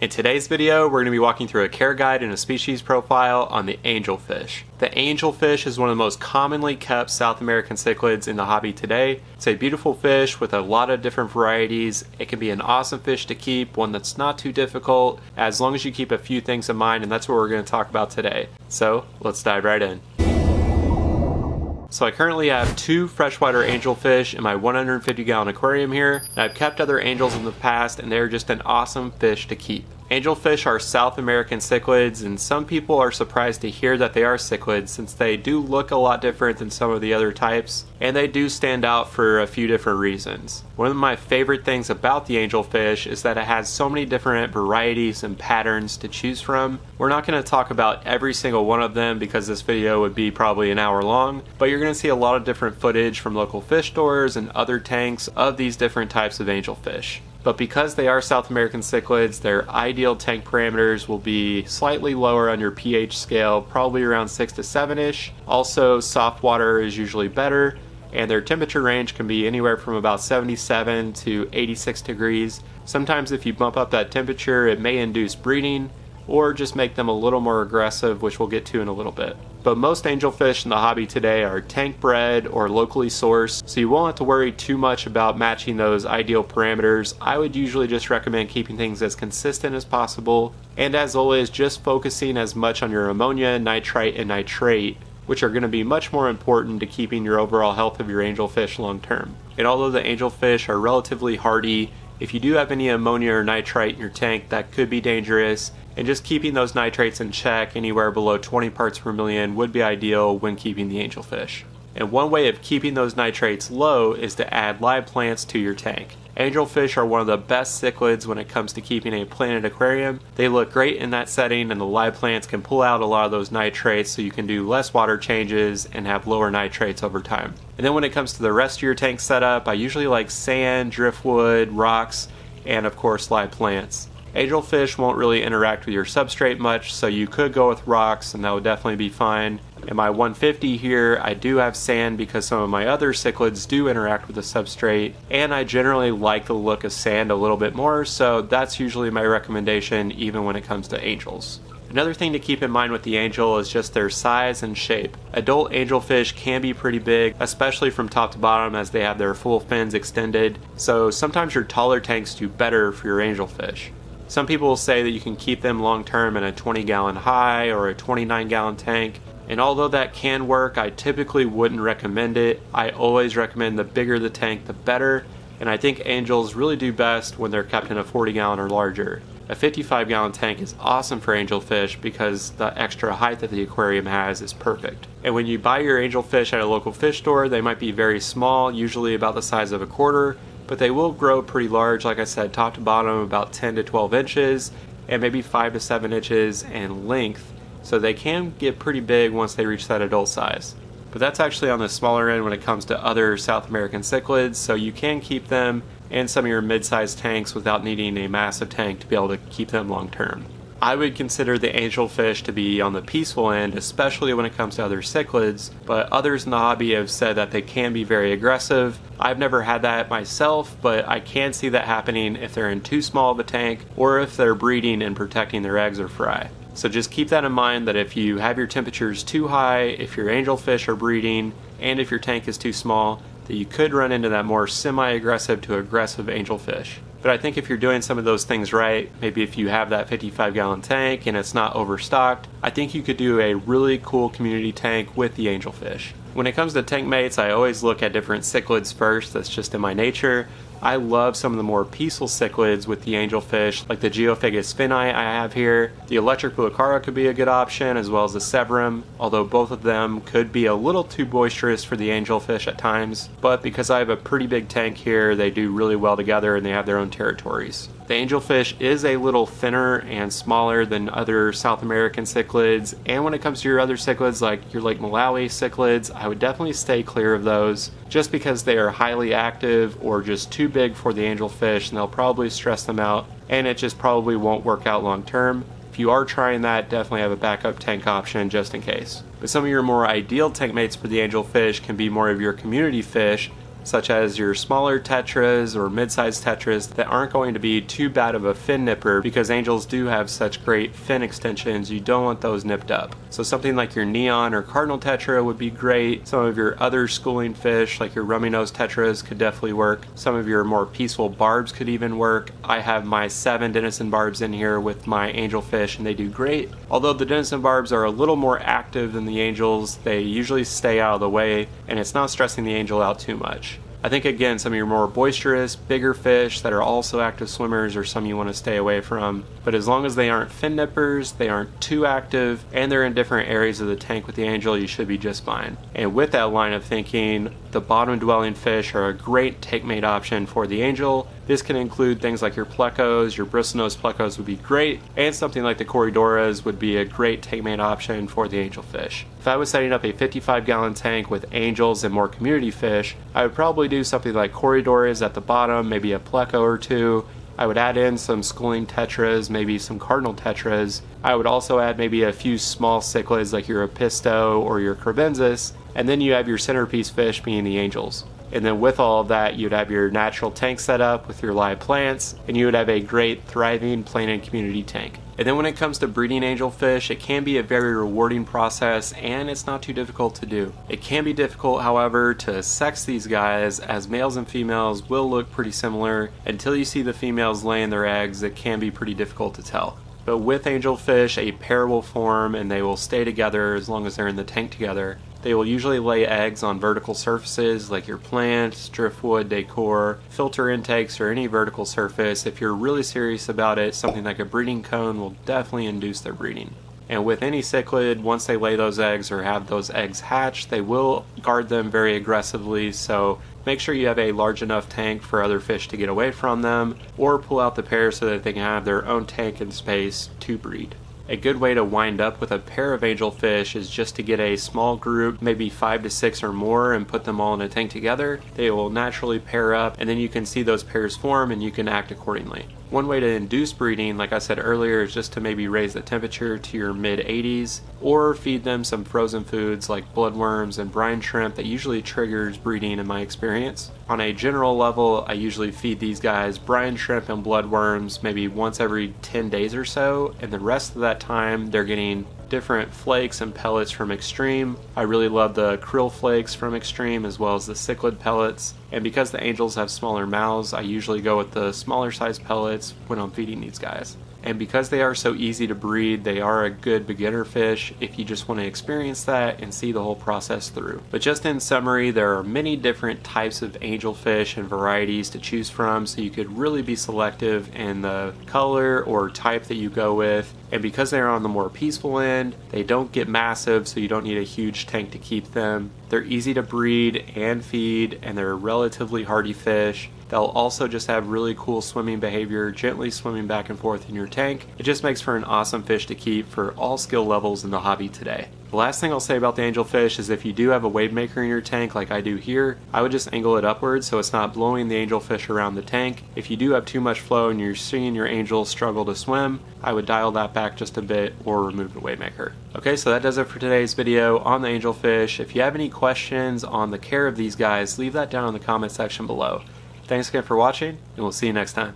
In today's video, we're going to be walking through a care guide and a species profile on the angelfish. The angelfish is one of the most commonly kept South American cichlids in the hobby today. It's a beautiful fish with a lot of different varieties. It can be an awesome fish to keep, one that's not too difficult, as long as you keep a few things in mind, and that's what we're going to talk about today. So, let's dive right in. So I currently have two freshwater angelfish in my 150 gallon aquarium here, and I've kept other angels in the past and they're just an awesome fish to keep. Angelfish are South American cichlids, and some people are surprised to hear that they are cichlids since they do look a lot different than some of the other types, and they do stand out for a few different reasons. One of my favorite things about the angelfish is that it has so many different varieties and patterns to choose from. We're not going to talk about every single one of them because this video would be probably an hour long, but you're going to see a lot of different footage from local fish stores and other tanks of these different types of angelfish but because they are South American cichlids, their ideal tank parameters will be slightly lower on your pH scale, probably around 6 to 7-ish. Also, soft water is usually better, and their temperature range can be anywhere from about 77 to 86 degrees. Sometimes if you bump up that temperature, it may induce breeding, or just make them a little more aggressive, which we'll get to in a little bit but most angelfish in the hobby today are tank bred or locally sourced, so you won't have to worry too much about matching those ideal parameters. I would usually just recommend keeping things as consistent as possible, and as always, just focusing as much on your ammonia, nitrite, and nitrate which are going to be much more important to keeping your overall health of your angelfish long term. And although the angelfish are relatively hardy, if you do have any ammonia or nitrite in your tank, that could be dangerous, and just keeping those nitrates in check anywhere below 20 parts per million would be ideal when keeping the angelfish. And one way of keeping those nitrates low is to add live plants to your tank. Angelfish are one of the best cichlids when it comes to keeping a planted aquarium. They look great in that setting and the live plants can pull out a lot of those nitrates so you can do less water changes and have lower nitrates over time. And then when it comes to the rest of your tank setup, I usually like sand, driftwood, rocks, and of course live plants. Angelfish won't really interact with your substrate much, so you could go with rocks and that would definitely be fine. In my 150 here, I do have sand because some of my other cichlids do interact with the substrate, and I generally like the look of sand a little bit more, so that's usually my recommendation even when it comes to angels. Another thing to keep in mind with the angel is just their size and shape. Adult angelfish can be pretty big, especially from top to bottom as they have their full fins extended, so sometimes your taller tanks do better for your angelfish. Some people will say that you can keep them long term in a 20 gallon high or a 29 gallon tank, and although that can work, I typically wouldn't recommend it. I always recommend the bigger the tank, the better, and I think angels really do best when they're kept in a 40 gallon or larger. A 55 gallon tank is awesome for angelfish because the extra height that the aquarium has is perfect. And when you buy your angelfish at a local fish store, they might be very small, usually about the size of a quarter, but they will grow pretty large, like I said, top to bottom about 10 to 12 inches and maybe 5 to 7 inches in length. So they can get pretty big once they reach that adult size. But that's actually on the smaller end when it comes to other South American cichlids, so you can keep them in some of your mid-sized tanks without needing a massive tank to be able to keep them long term. I would consider the angelfish to be on the peaceful end, especially when it comes to other cichlids, but others in the hobby have said that they can be very aggressive. I've never had that myself, but I can see that happening if they're in too small of a tank or if they're breeding and protecting their eggs or fry. So just keep that in mind that if you have your temperatures too high, if your angelfish are breeding, and if your tank is too small, that you could run into that more semi-aggressive to aggressive angelfish. But I think if you're doing some of those things right, maybe if you have that 55 gallon tank and it's not overstocked, I think you could do a really cool community tank with the angelfish. When it comes to tank mates, I always look at different cichlids first, that's just in my nature. I love some of the more peaceful cichlids with the angelfish, like the Geophagus finni I have here. The electric blue acara could be a good option, as well as the Severum, although both of them could be a little too boisterous for the angelfish at times. But because I have a pretty big tank here, they do really well together and they have their own territories. The angelfish is a little thinner and smaller than other South American cichlids, and when it comes to your other cichlids like your Lake Malawi cichlids, I would definitely stay clear of those just because they are highly active or just too big for the angelfish and they'll probably stress them out and it just probably won't work out long term. If you are trying that, definitely have a backup tank option just in case. But some of your more ideal tank mates for the angelfish can be more of your community fish such as your smaller tetras or mid-sized tetras that aren't going to be too bad of a fin nipper because angels do have such great fin extensions, you don't want those nipped up. So something like your neon or cardinal tetra would be great. Some of your other schooling fish like your rummy nose tetras could definitely work. Some of your more peaceful barbs could even work. I have my seven Denison barbs in here with my angelfish and they do great. Although the Denison barbs are a little more active than the angels, they usually stay out of the way and it's not stressing the angel out too much. I think again some of your more boisterous, bigger fish that are also active swimmers are some you want to stay away from. But as long as they aren't fin nippers, they aren't too active, and they're in different areas of the tank with the angel, you should be just fine. And with that line of thinking, the bottom dwelling fish are a great take mate option for the angel. This can include things like your plecos, your bristlenose plecos would be great, and something like the corydoras would be a great take mate option for the angelfish. If I was setting up a 55 gallon tank with angels and more community fish, I would probably do something like corydoras at the bottom, maybe a pleco or two, I would add in some schooling tetras, maybe some cardinal tetras. I would also add maybe a few small cichlids like your apisto or your kribensis, and then you have your centerpiece fish being the angels. And then with all of that, you'd have your natural tank set up with your live plants, and you would have a great, thriving planted community tank. And then when it comes to breeding angelfish, it can be a very rewarding process and it's not too difficult to do. It can be difficult, however, to sex these guys as males and females will look pretty similar. Until you see the females laying their eggs, it can be pretty difficult to tell. But with angelfish, a pair will form and they will stay together as long as they're in the tank together. They will usually lay eggs on vertical surfaces like your plants, driftwood, decor, filter intakes, or any vertical surface. If you're really serious about it, something like a breeding cone will definitely induce their breeding. And with any cichlid, once they lay those eggs or have those eggs hatch, they will guard them very aggressively. So make sure you have a large enough tank for other fish to get away from them, or pull out the pair so that they can have their own tank and space to breed. A good way to wind up with a pair of angelfish is just to get a small group, maybe five to six or more, and put them all in a tank together. They will naturally pair up, and then you can see those pairs form and you can act accordingly. One way to induce breeding, like I said earlier, is just to maybe raise the temperature to your mid 80s or feed them some frozen foods like bloodworms and brine shrimp that usually triggers breeding in my experience. On a general level, I usually feed these guys brine shrimp and bloodworms maybe once every 10 days or so, and the rest of that time they're getting different flakes and pellets from Xtreme. I really love the krill flakes from Xtreme as well as the cichlid pellets. And because the angels have smaller mouths, I usually go with the smaller size pellets when I'm feeding these guys. And because they are so easy to breed, they are a good beginner fish if you just want to experience that and see the whole process through. But just in summary, there are many different types of angelfish and varieties to choose from, so you could really be selective in the color or type that you go with. And because they're on the more peaceful end, they don't get massive, so you don't need a huge tank to keep them. They're easy to breed and feed, and they're relatively hardy fish. They'll also just have really cool swimming behavior, gently swimming back and forth in your tank. It just makes for an awesome fish to keep for all skill levels in the hobby today. The last thing I'll say about the angelfish is if you do have a wave maker in your tank like I do here, I would just angle it upwards so it's not blowing the angelfish around the tank. If you do have too much flow and you're seeing your angels struggle to swim, I would dial that back just a bit or remove the wave maker. Okay, so that does it for today's video on the angelfish. If you have any questions on the care of these guys, leave that down in the comment section below. Thanks again for watching, and we'll see you next time.